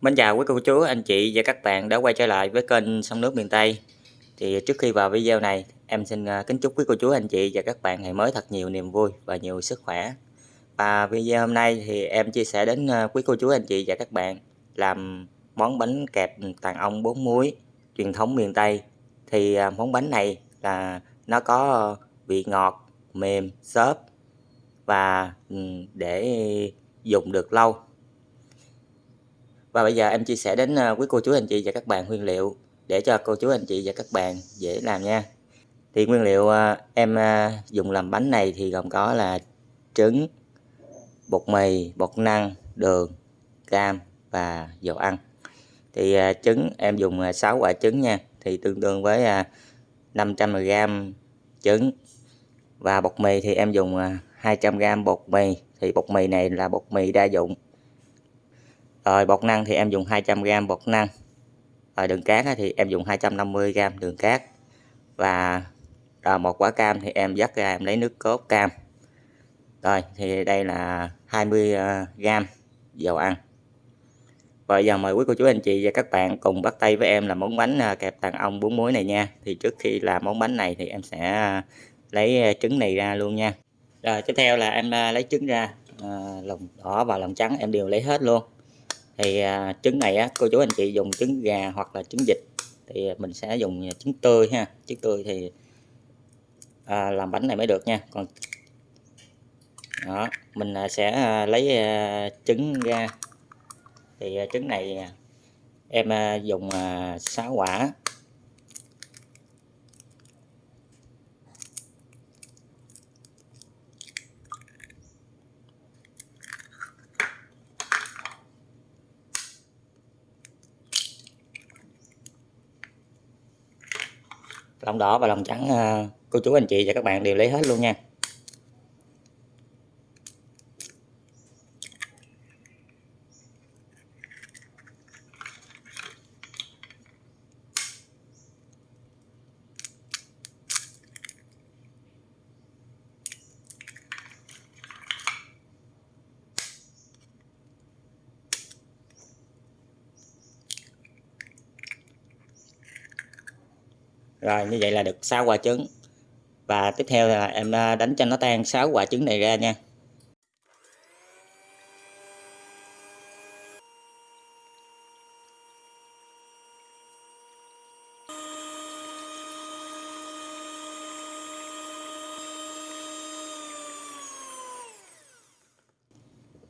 Mến chào quý cô chú, anh chị và các bạn đã quay trở lại với kênh Sông Nước Miền Tây. Thì trước khi vào video này em xin à, kính chúc quý cô chú, anh chị và các bạn ngày mới thật nhiều niềm vui và nhiều sức khỏe. Và video hôm nay thì em chia sẻ đến à, quý cô chú, anh chị và các bạn làm món bánh kẹp tàn ong bốn muối truyền thống miền Tây. Thì à, món bánh này là nó có vị ngọt, mềm, xốp và ừ, để dùng được lâu và bây giờ em chia sẻ đến ờ, quý cô chú anh chị và các bạn nguyên liệu để cho cô chú anh chị và các bạn dễ làm nha. Thì nguyên liệu ờ, em ờ, dùng làm bánh này thì gồm có là trứng, bột mì, bột năng, đường, cam và dầu ăn. Thì trứng em dùng 6 quả trứng nha, thì tương đương với 500g trứng. Và bột mì thì em dùng 200g bột mì, thì bột mì này là bột mì đa dụng rồi bột năng thì em dùng 200g bột năng. Rồi đường cát thì em dùng 250g đường cát. Và rồi một quả cam thì em dắt ra em lấy nước cốt cam. Rồi thì đây là 20g à, dầu ăn. Và giờ mời quý cô chú anh chị và các bạn cùng bắt tay với em là món bánh à, kẹp tàn ong bún muối này nha. Thì trước khi làm món bánh này thì em sẽ à, lấy trứng này ra luôn nha. Rồi tiếp theo là em lấy trứng ra à, lòng đỏ và lòng trắng em đều lấy hết luôn thì à, trứng này á, cô chú anh chị dùng trứng gà hoặc là trứng vịt thì mình sẽ dùng trứng tươi ha. Trứng tươi thì à, làm bánh này mới được nha. Còn đó mình à, sẽ à, lấy trứng ra. Thì trứng này em dùng 6 quả. Lòng đỏ và lòng trắng ờ, cô chú, anh chị và các bạn đều lấy hết luôn nha. Rồi như vậy là được 6 quả trứng. Và tiếp theo là em à, đánh cho nó tan 6 quả trứng này ra nha.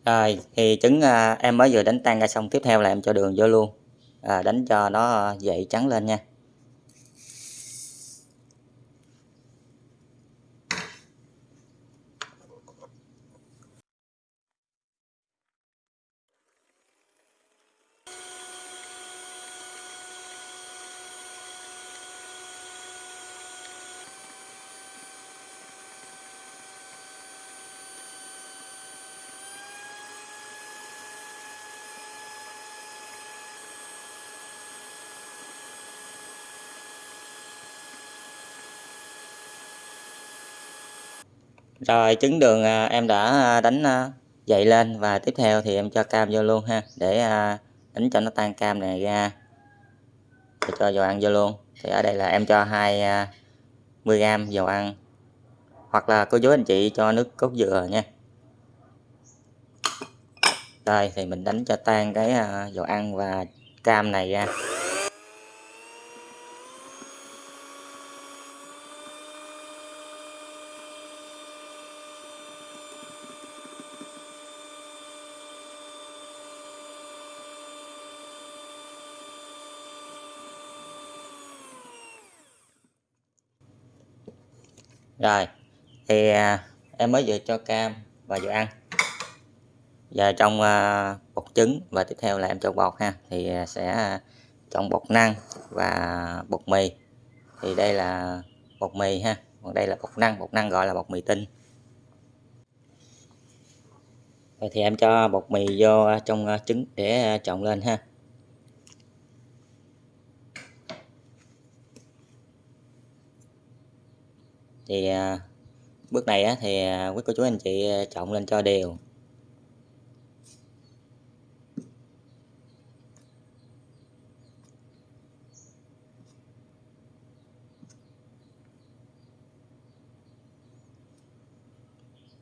Rồi thì trứng à, em mới vừa đánh tan ra xong tiếp theo là em cho đường vô luôn. À, đánh cho nó à, dậy trắng lên nha. Rồi, trứng đường à, em đã à, đánh à, dậy lên và tiếp theo thì em cho cam vô luôn ha, để đánh cho nó tan cam này ra. Rồi cho dầu ăn vô luôn. Thì ở đây là em cho 20g dầu ăn. Hoặc là cô chú anh chị cho nước cốt dừa nha. Đây, thì mình đánh cho tan cái dầu ăn và cam này ra. Rồi thì à, em mới vừa cho cam và vừa ăn. Và trong à, bột trứng và tiếp theo là em cho bột ha. Thì à, sẽ à, chọn bột năng và bột mì. Thì đây là bột mì ha. Còn đây là bột năng. Bột năng gọi là bột mì tinh. Rồi thì em cho bột mì vô à, trong trứng để trộn lên ha. thì à, bước này thì à, quý cô chú anh chị à, chọn lên cho đều.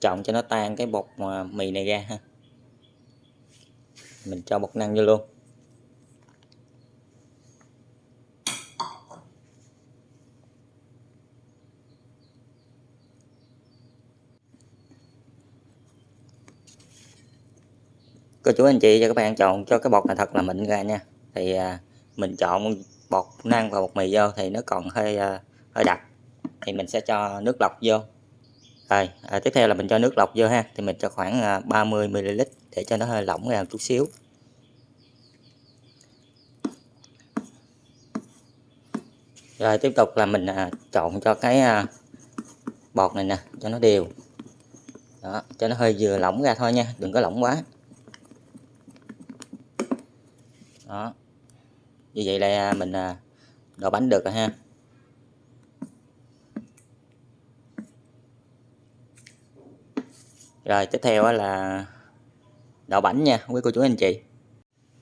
Chọn cho nó tan cái bột mì này ra ha. Mình cho bột năng vô luôn. Cô chú anh chị cho các bạn chọn cho cái bột này thật là mịn ra nha. Thì à, mình chọn bột năng và bột mì vô thì nó còn hơi à, hơi đặc. Thì mình sẽ cho nước lọc vô. Rồi à, tiếp theo là mình cho nước lọc vô ha. Thì mình cho khoảng à, 30 ml để cho nó hơi lỏng ra một chút xíu. Rồi tiếp tục là mình à, chọn cho cái à, bột này nè cho nó đều. Đó cho nó hơi vừa lỏng ra thôi nha đừng có lỏng quá. Đó. Như vậy là mình à, đổ bánh được rồi ha. Rồi tiếp theo là đậu bánh nha quý cô chú anh chị.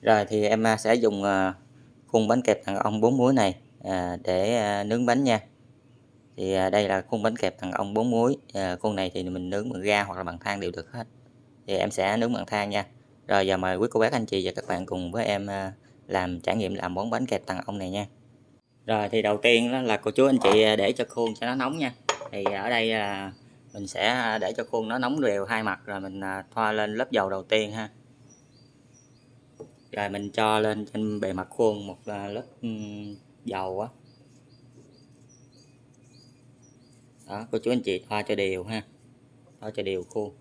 Rồi thì em à, sẽ dùng à, khuôn bánh kẹp thằng ong bốn muối này à, để nướng bánh nha. Thì đây là khuôn bánh kẹp thằng ong bốn muối. Khuôn này thì mình nướng bằng ga hoặc là bằng than đều được hết. Thì em sẽ nướng bằng than nha rồi giờ mời quý cô bác, anh chị và các bạn cùng với em à, làm trải nghiệm làm món bánh kẹp tầng ong này nha. Rồi thì đầu tiên đó là cô chú anh chị à, để cho khuôn cho nó nóng nha. Thì ở đây là mình sẽ à, để cho khuôn nó nóng đều hai mặt rồi mình thoa lên lớp dầu đầu tiên ha. Rồi mình cho lên trên bề mặt khuôn một lớp dầu á. Đó, cô chú anh chị thoa cho đều ha, thoa cho đều khuôn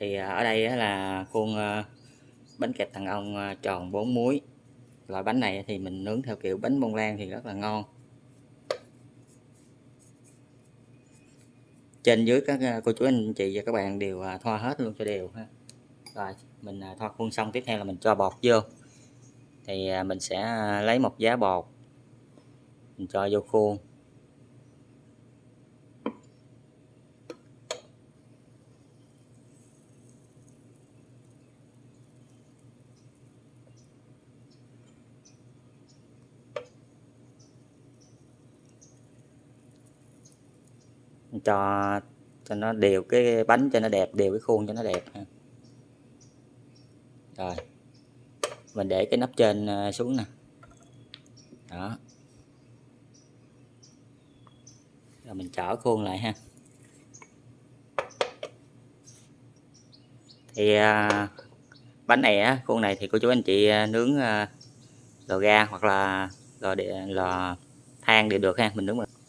thì à, ở đây là khuôn à, bánh kẹp thằng ông à, tròn 4 muối. Loại bánh này thì mình nướng theo kiểu bánh bông lan thì rất là ngon. Trên dưới các cô chú anh chị và các bạn đều thoa hết luôn cho đều ha. Rồi, mình thoa khuôn xong, tiếp theo là mình cho bột vô. Thì mình sẽ lấy một giá bột. Mình cho vô khuôn. Cho cho nó đều cái bánh cho nó đẹp đều cái khuôn cho nó đẹp rồi mình để cái nắp trên ờ, xuống nè. Đó. Rồi mình chở khuôn lại ha. Thì à, bánh này á khuôn này thì cô chú anh chị ờ, nướng à, lò ga hoặc là lò địa lò than đều được ha mình nướng được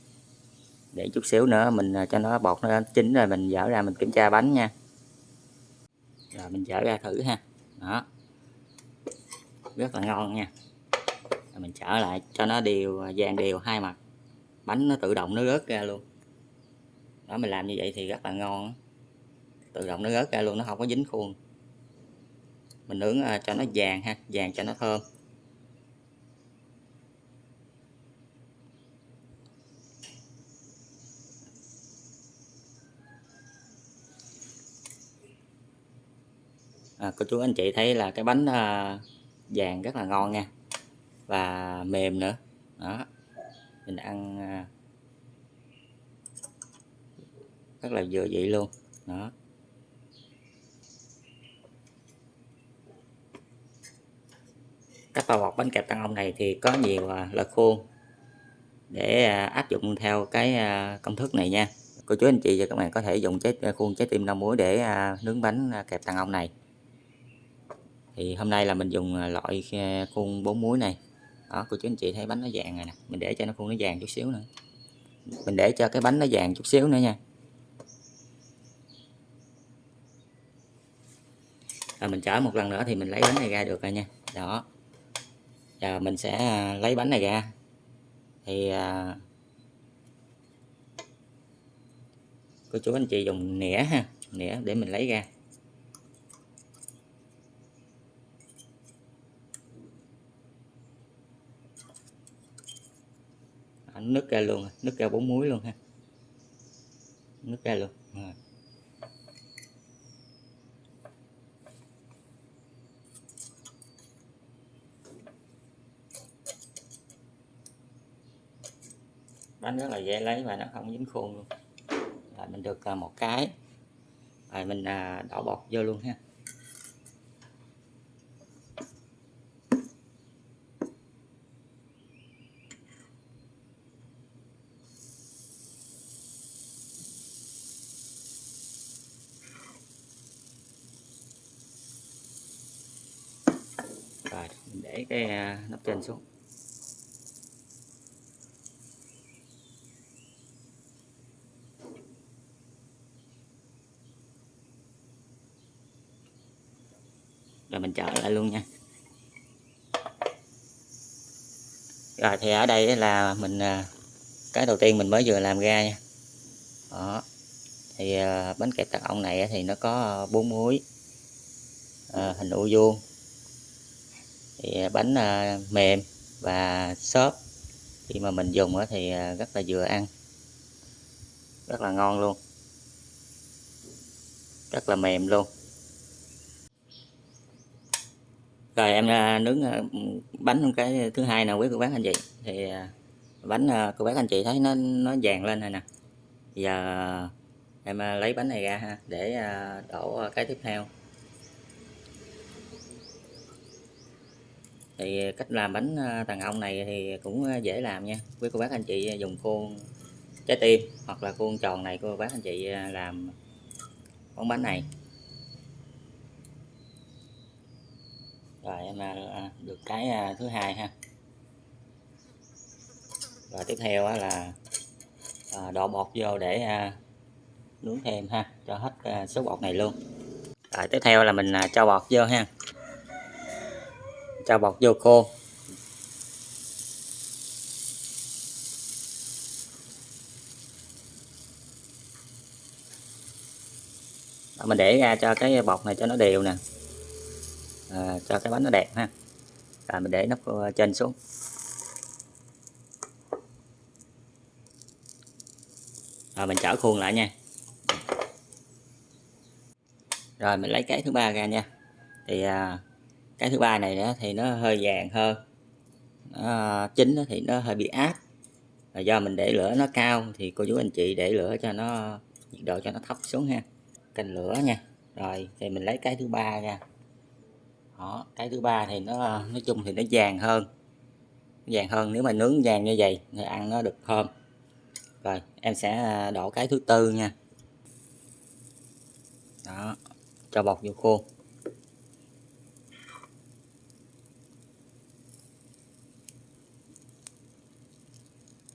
để chút xíu nữa mình à, cho nó bột nó chín rồi mình dở ra mình kiểm tra bánh nha. Rồi mình dở ra thử ha. Đó. Rất là ngon nha. Rồi mình trở lại cho nó đều à, vàng đều hai mặt. Bánh nó tự động nó rớt ra luôn. Đó, mình làm như vậy thì rất là ngon tự động nó rớt ra luôn, nó không có dính khuôn. Mình nướng à, cho nó vàng ha, vàng cho nó thơm. À, cô chú anh chị thấy là cái bánh à, vàng rất là ngon nha. Và mềm nữa. Đó. Mình ăn à, rất là vừa vị luôn. Đó. Cách bao bọc bánh kẹp tăng ông này thì có nhiều à, loại khuôn để à, áp dụng theo cái à, công thức này nha. Cô chú anh chị và các bạn có thể dùng trái à, khuôn trái tim năm muối để à, nướng bánh à, kẹp tăng ông này thì hôm nay là mình dùng à, loại à, khuôn bốn muối này. Đó, cô chú anh chị thấy bánh nó vàng này nè, mình để cho nó khuôn nó vàng chút xíu nữa. Mình để cho cái bánh nó vàng chút xíu nữa nha. Rồi mình chở một lần nữa thì mình lấy bánh này ra được rồi nha. Đó. Giờ mình sẽ à, lấy bánh này ra. Thì cô chú anh chị dùng nĩa ha, nĩa để mình lấy ra. Nứt ra luôn nứt ra bốn muối luôn ha. Nứt ra luôn. Rồi. bánh rất là dễ lấy và nó không dính khuôn luôn. Rồi mình được à, một cái. Rồi mình à, đổ bột vô luôn ha rồi mình để cái à, nắp trên xuống. Rồi mình chờ lại luôn nha. Rồi thì ở đây là mình à, cái đầu tiên mình mới vừa làm ra nha. Đó. Thì à, bánh kẹp tạc ong này thì nó có bốn muối à, hình u vuông thì à, bánh à, mềm và xốp. Khi mà mình dùng thì à, rất là vừa ăn. Rất là ngon luôn. Rất là mềm luôn. Rồi em nướng bánh cái thứ hai nào quý cô bác anh chị? Thì bánh cô bác anh chị thấy nó nó vàng lên rồi nè. Giờ em lấy bánh này ra ha, để đổ cái tiếp theo. Thì ờ, cách làm bánh ờ, tàn ong này thì cũng ờ, dễ làm nha. Quý cô bác anh chị dùng khuôn trái tim hoặc là khuôn tròn này cô bác anh chị làm món bánh này. Rồi, em được cái thứ hai ha. Rồi, tiếp theo là đổ bột vô để nướng thêm ha, cho hết số bột này luôn. Rồi, tiếp theo là mình cho bột vô ha cho bột vô khô. Đó, mình để ra cho cái bột này cho nó đều nè. À, cho cái bánh nó đẹp ha. Rồi mình để nắp à, trên xuống. Rồi mình trở khuôn lại nha. Rồi mình lấy cái thứ ba ra nha. Thì à, cái thứ ba này nữa thì nó hơi vàng hơn. Nó chín thì nó hơi bị áp. Và do mình để lửa nó cao thì cô chú anh chị để lửa cho nó nhiệt độ cho nó thấp xuống ha. Canh lửa nha. Rồi thì mình lấy cái thứ ba ra đó, cái thứ ba thì nó nói chung thì nó vàng hơn. Vàng hơn nếu mà nướng vàng như vậy thì ăn nó được thơm. Rồi em sẽ à, đổ cái thứ tư nha. Đó cho bột vô khuôn.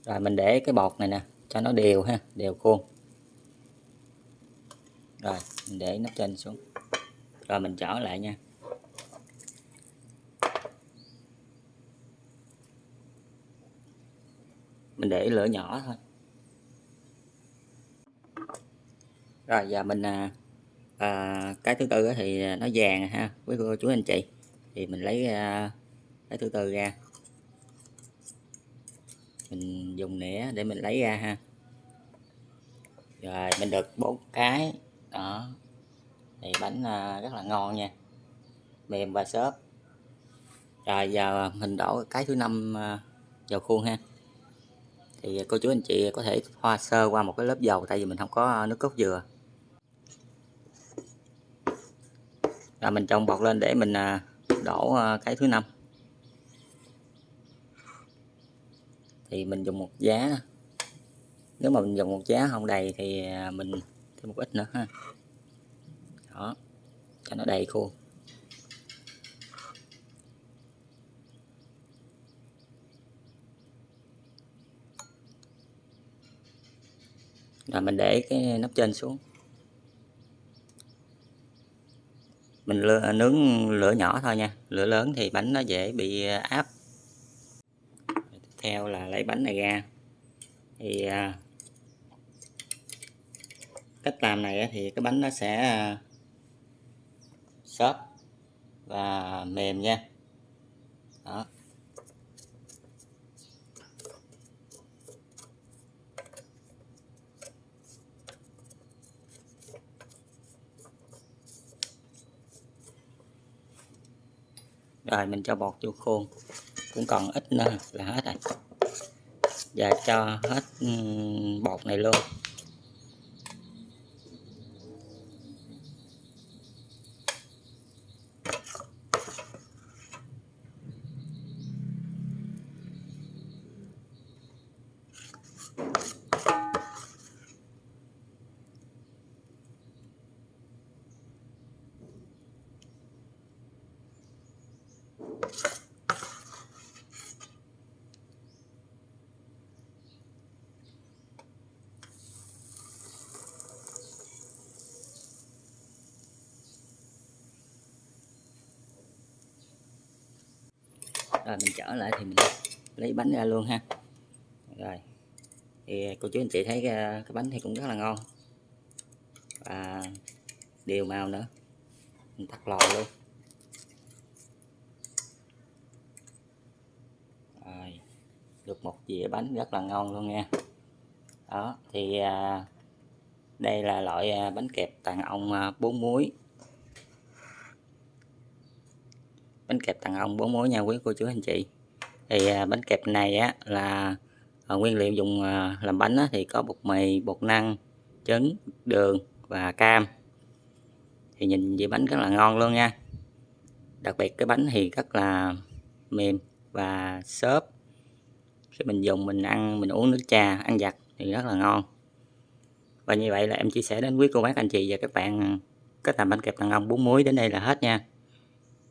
Rồi mình để cái bột này nè cho nó đều ha đều khuôn rồi mình để nắp trên xuống. Rồi mình trở lại nha. Mình để lửa nhỏ thôi. Rồi giờ mình à, à, cái thứ tư thì nó vàng ha quý cô chú anh chị. Thì mình lấy à, cái thứ tư ra mình dùng nĩa để mình lấy ra ha. Rồi, mình được bốn cái. Đó. Thì bánh à, rất là ngon nha. Mềm và xốp. Rồi, giờ mình đổ cái thứ năm à, vào khuôn ha. Thì cô chú anh chị có thể hoa sơ qua một cái lớp dầu, tại vì mình không có nước cốt dừa. Rồi, mình trồng bọt lên để mình à, đổ cái thứ năm. Thì mình dùng một giá. Nếu mà mình dùng một giá không đầy thì à, mình thêm một ít nữa ha. Đó, cho nó đầy khuôn. Rồi mình để cái nắp trên xuống. Mình nướng lửa nhỏ thôi nha. Lửa lớn thì bánh nó dễ bị à, áp theo là lấy bánh này ra thì à, cách làm này thì cái bánh nó sẽ à, xốp và mềm nha. Đó. Rồi, mình cho bột vô khuôn. Cũng còn ít nữa là hết rồi. Và cho hết bột này luôn. Rồi mình trở lại thì mình lấy bánh ra luôn ha. Rồi thì cô chú anh chị thấy cái, cái bánh thì cũng rất là ngon. Và đều màu nữa. Mình tắt lò luôn. Rồi được một dĩa bánh rất là ngon luôn nha. Đó thì ờ, đây là loại ờ, bánh kẹp tàn ong bốn muối bánh kẹp tàng ong bốn muối nha quý cô chú anh chị. Thì à, bánh kẹp này á là à, nguyên liệu dùng à, làm bánh á, thì có bột mì bột năng trứng đường và cam. Thì nhìn về bánh rất là ngon luôn nha. Đặc biệt cái bánh thì rất là mềm và xốp. Khi mình dùng mình ăn mình uống nước trà ăn giặt thì rất là ngon. Và như vậy là em chia sẻ đến quý cô bác anh chị và các bạn à, cách làm bánh kẹp tàng ong bún muối đến đây là hết nha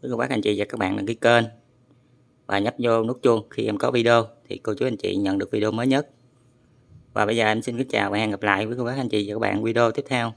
quý cô bác, anh chị và các bạn đăng ký kênh và nhấp vô nút chuông khi em có video thì cô chú anh chị nhận được video mới nhất. Và bây giờ em xin kính chào và hẹn gặp lại với cô bác, anh chị và các bạn video tiếp theo.